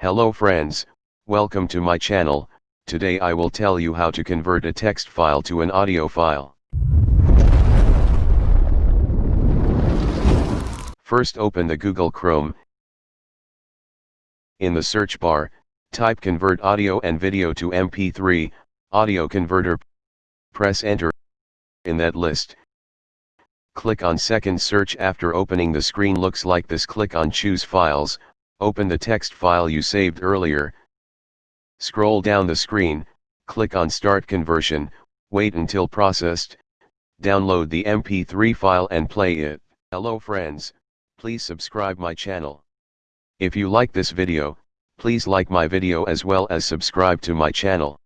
Hello friends, welcome to my channel, today I will tell you how to convert a text file to an audio file. First open the Google Chrome. In the search bar, type convert audio and video to MP3, audio converter. Press enter. In that list, click on second search after opening the screen looks like this click on choose files, open the text file you saved earlier. Scroll down the screen, click on start conversion, wait until processed, download the MP3 file and play it. Hello friends, please subscribe my channel. If you like this video, please like my video as well as subscribe to my channel.